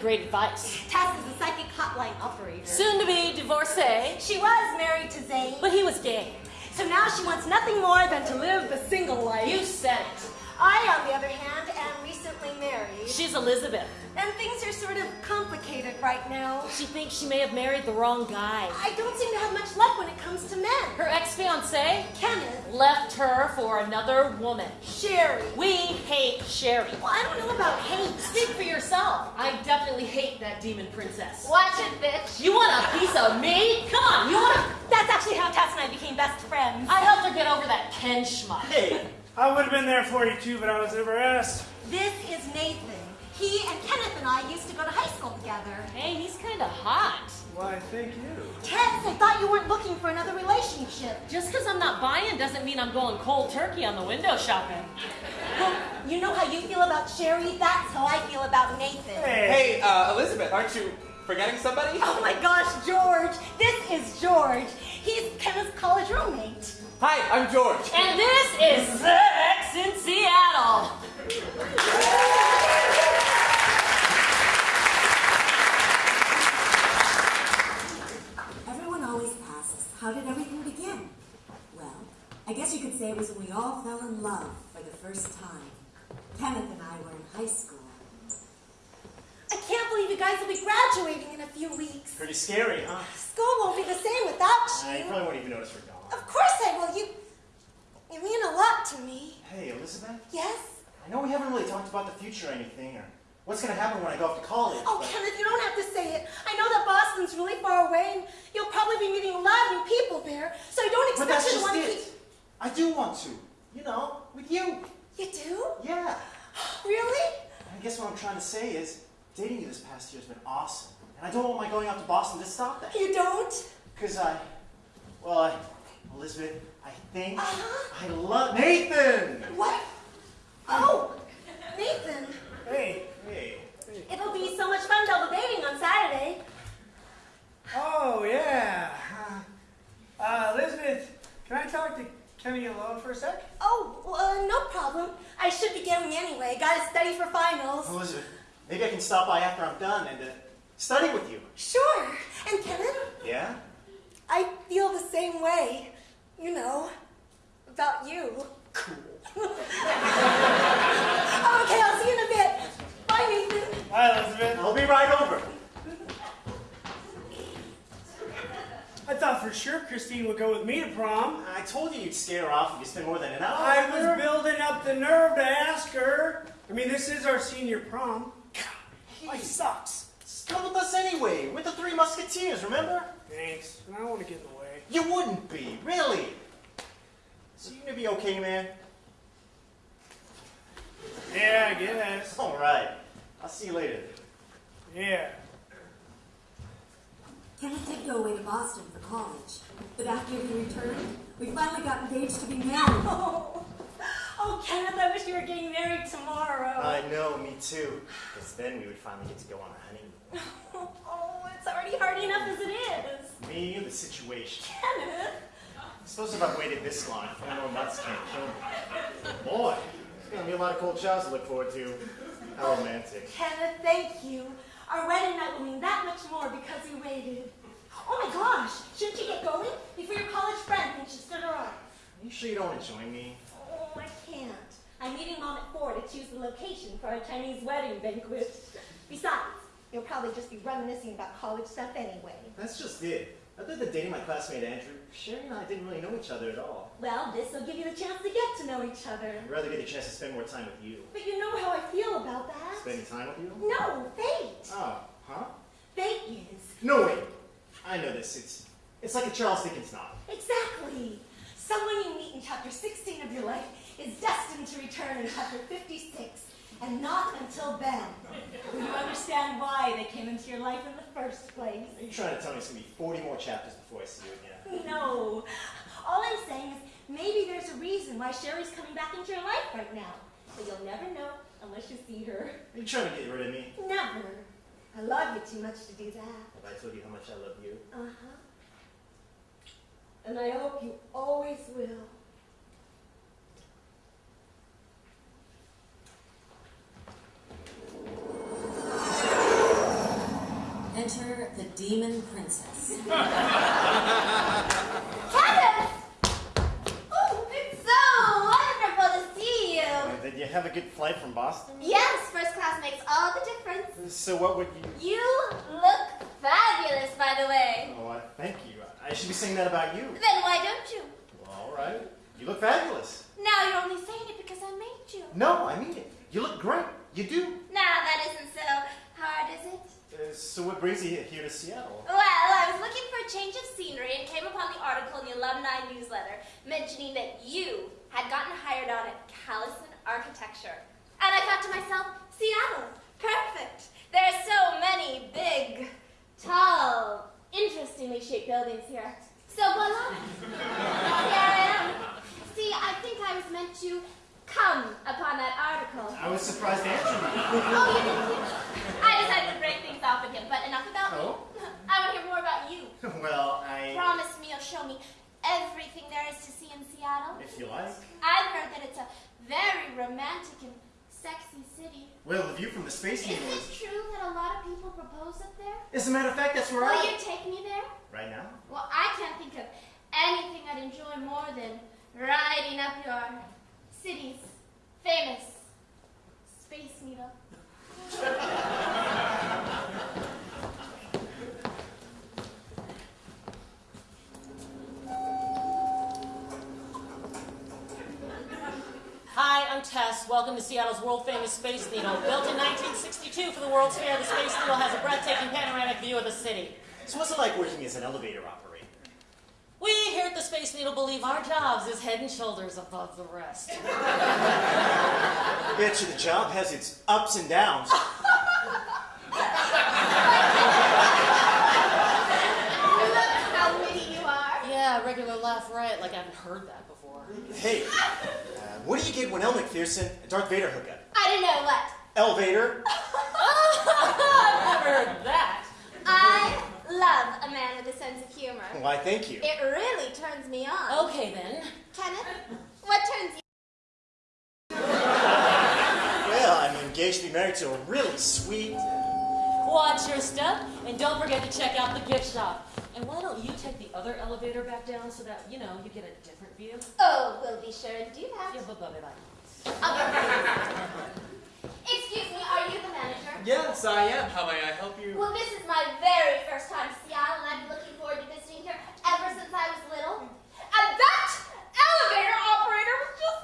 great advice. Tess is a psychic hotline operator. Soon to be divorcee, She was married to Zane, but he was gay. so now she wants nothing more than to live the single life. You said it. I, on the other hand, am recently married. She's Elizabeth. And things are sort of complicated right now. She thinks she may have married the wrong guy. I don't seem to have much luck when it comes to men. Her ex-fiancé Kenneth, left her for another woman. Sherry. We hate Sherry. Well, I don't know about hate. Speak for yourself. I definitely hate that demon princess. Watch it, bitch. You want a piece of me? Come on, you want a... That's actually how Tess and I became best friends. I helped her get over that Ken schmuck. Hey, I would have been there for you too, but I was never asked. This is Nathan. He and Kenneth and I used to go to high school together. Hey, he's kind of hot. Why, thank you. Tess, I thought you weren't looking for another relationship. Just because I'm not buying doesn't mean I'm going cold turkey on the window shopping. Well, you know how you feel about Sherry? That's how I feel about Nathan. Hey, hey, uh, Elizabeth, aren't you forgetting somebody? Oh my gosh, George. This is George. He's Kenneth's college roommate. Hi, I'm George. And this is Sex in Seattle. Everyone always asks, how did everything begin? Well, I guess you could say it was when we all fell in love for the first time. Kenneth and I were in high school. I can't believe you guys will be graduating in a few weeks. Pretty scary, huh? School won't be the same without I you. probably won't even notice we're gone. Of course I will. You, you mean a lot to me. Hey, Elizabeth, Yes? I know we haven't really talked about the future or anything, or what's gonna happen when I go off to college. Oh, Kenneth, you don't have to say it. I know that Boston's really far away, and you'll probably be meeting a lot of new people there, so I don't But expect that's you to want to it. keep... I do want to. You know, with you. You do? Yeah. Really? I guess what I'm trying to say is, dating you this past year has been awesome. And I don't want my going out to Boston to stop that. You don't? Because I, well, I, Elizabeth, I think Uh-huh. I love Nathan! What? Oh, Nathan. hey. Hey. It'll be so much fun double dating on Saturday. Oh, yeah. Uh, Elizabeth, can I talk to Kenny alone for a sec? Oh, uh, no problem. I should be going anyway. Gotta study for finals. Elizabeth, maybe I can stop by after I'm done and uh, study with you. Sure. And Kenneth, Yeah? I feel the same way. You know, about you. Cool. Oh, okay, I'll see you in a bit. Bye, Nathan. Hi, Elizabeth. I'll be right over. I thought for sure Christine would go with me to prom. I told you you'd scare her off if you spend more than an hour. I was building up the nerve to ask her. I mean, this is our senior prom. Life sucks. Come with us anyway. We're the Three Musketeers, remember? Thanks. I don't want to get in the way. You wouldn't be, really. So you gonna be okay, man? Yeah, I guess. All right. I'll see you later. Yeah. Kenneth did go away to Boston for college, but after he returned, we finally got engaged to be married. Oh, oh, Kenneth, I wish you were getting married tomorrow. I know, me too. Because then we would finally get to go on a honeymoon. Oh, it's already hard enough as it is. Me, the situation. Kenneth. I suppose if I waited this long, four more months can't kill me. Boy, there's gonna be a lot of cold showers to look forward to. How romantic. Kenneth, thank you. Our wedding night will mean that much more because you waited. Oh my gosh, shouldn't you get going before your college friend thinks you stood her up? Are you sure you don't want to join me? Oh, I can't. I'm meeting mom at four to choose the location for our Chinese wedding banquet. Besides, you'll probably just be reminiscing about college stuff anyway. That's just it. Other than dating my classmate Andrew, Sherry and I didn't really know each other at all. Well, this will give you the chance to get to know each other. I'd rather get a chance to spend more time with you. But you know how I feel about that. Spending time with you? No, fate. Oh, huh? Fate is. No, wait. I know this. It's it's like a Charles Dickens novel. Exactly. Someone you meet in chapter 16 of your life is destined to return in chapter 56, and not until then will you understand why they came into your life in the first place. Are you trying to tell me it's gonna be 40 more chapters before I see you again? No. All I'm saying is maybe there's a reason why Sherry's coming back into your life right now. But you'll never know unless you see her. Are you trying to get rid of me? Never. I love you too much to do that. Have I told you how much I love you? Uh-huh. And I hope you always will. Enter the Demon Princess. Kevin! Oh, it's so wonderful to see you. Uh, Did you have a good flight from Boston? Yes, first class makes all the difference. So what would you... You look fabulous, by the way. Oh, uh, thank you. I should be saying that about you. Then why don't you? Well, all right. You look fabulous. Now you're only saying it because I made you. No, I mean it. You look great. You do. Now that isn't so hard, is it? Uh, so what brings you here to Seattle? Well, I was looking for a change of scenery and came upon the article in the alumni newsletter mentioning that you had gotten hired on at Callison Architecture. And I thought to myself, Seattle, perfect. There are so many big, tall, interestingly shaped buildings here. So voila. here I am. See, I think I was meant to come upon that article. I was surprised to answer you. Oh, you didn't? I decided to break things off with him, but enough about Oh? me. I want to hear more about you. Well, I... Promise me you'll show me everything there is to see in Seattle. If you like. I've heard that it's a very romantic and sexy city. Well, the view from the space Is needle it is... true that a lot of people propose up there? As a matter of fact, that's where I Will I... you take me there? Right now? Well, I can't think of anything I'd enjoy more than riding up your city's famous Space Needle. Hi, I'm Tess. Welcome to Seattle's world famous Space Needle. Built in 1962 for the World's Fair, the Space Needle has a breathtaking panoramic view of the city. So what's it like working as an elevator operator? We here at the Space Needle believe our jobs is head and shoulders above the rest. I bet you the job has its ups and downs. Look how witty you are. Yeah, regular laugh riot like I haven't heard that before. hey, uh, what do you get when Elle Macpherson and Darth Vader hook up? I don't know what. Elevator? I've never heard that. I love a man with a sense of humor. Why, thank you. It really turns me on. Okay then. Kenneth, what turns you Well, I'm engaged to be married to a really sweet... Watch your step, and don't forget to check out the gift shop. And why don't you take the other elevator back down so that, you know, you get a different view? Oh, we'll be sure to do that. Yeah, bye bye bye. I'll get Excuse me, are you the manager? Yes, I am. How may I help you? Well, this is my very first time to Seattle, and I've been looking forward to visiting here ever since I was little. And that elevator operator was just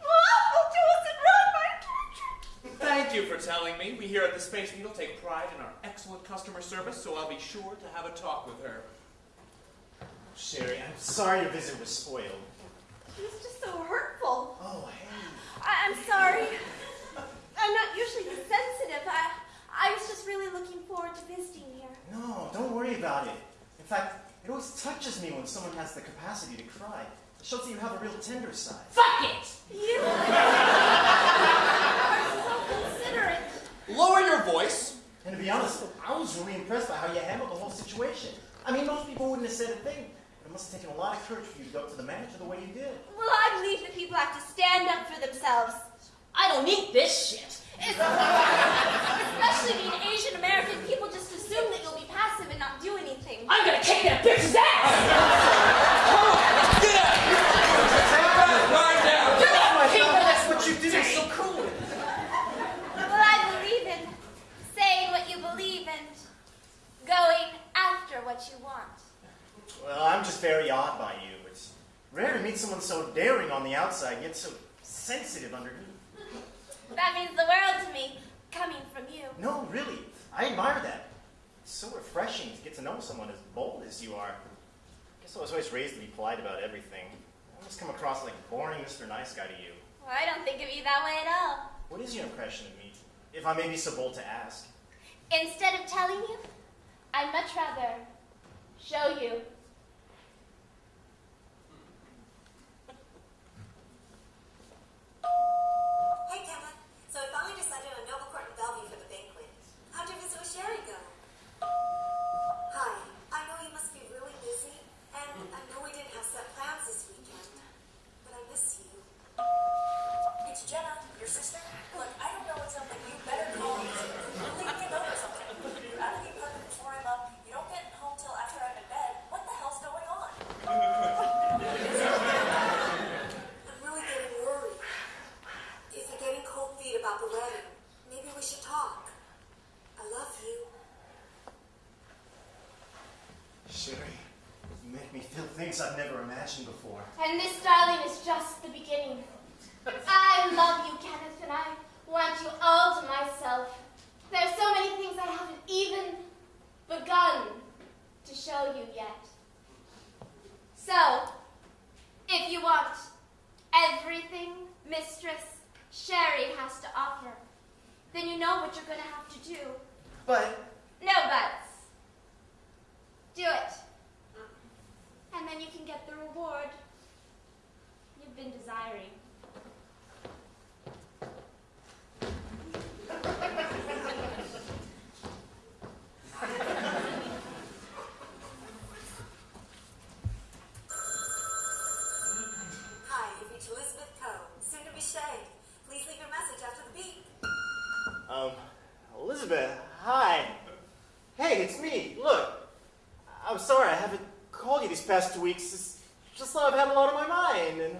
awful to us and ruined my trip. Thank you for telling me. We here at the Space Needle take pride in our excellent customer service, so I'll be sure to have a talk with her. Sherry, I'm sorry your visit was spoiled. He was just so hurtful. Oh, hey. I- I'm sorry. I'm not usually this sensitive. I, I was just really looking forward to visiting here. No, don't worry about it. In fact, it always touches me when someone has the capacity to cry. It shows that you have a real tender side. Fuck it! You are so considerate. Lower your voice. And to be honest, I was really impressed by how you handled the whole situation. I mean, most people wouldn't have said a thing. But it must have taken a lot of courage for you to go up to the manager the way you did. Well, I believe that people have to stand up for themselves. I don't need this shit. Especially being Asian American, people just assume that you'll I'm gonna kick that bitch's ass! Get out! Right down! You're not king That's what you did. It's so cool. Well, I believe in saying what you believe and going after what you want. Well, I'm just very awed by you. It's rare to meet someone so daring on the outside, yet so sensitive underneath. That means the world to me, coming from you. No, really. I admire that. It's so refreshing to get to know someone as bold as you are. I guess I was always raised to be polite about everything. I almost come across like boring Mr. Nice Guy to you. Well, I don't think of you that way at all. What is your impression of me, if I may be so bold to ask? Instead of telling you, I'd much rather show you. Hey, Kevin. So I finally decided on Noble Court in Bellevue for the banquet. How'd your visit with Sherry go? Hi. I know you must be really busy, and I know we didn't have set plans this weekend, but I miss you. It's Jenna, your sister. Look, I don't know what's up, but you better call me. Leave me a note or something. You're out of the apartment before I things I've never imagined before. And this, darling, is just the beginning. I love you, Kenneth, and I want you all to myself. There's so many things I haven't even begun to show you yet. So, if you want everything Mistress Sherry has to offer, then you know what you're going to have to do. But No buts. Do it. And then you can get the reward you've been desiring. Hi, you've Elizabeth Coe, soon to be Shay. Please leave your message after the beep. Um, Elizabeth, hi. Hey, it's me. Look, I'm sorry I haven't called you these past two weeks. It's just that I've had a lot on my mind, and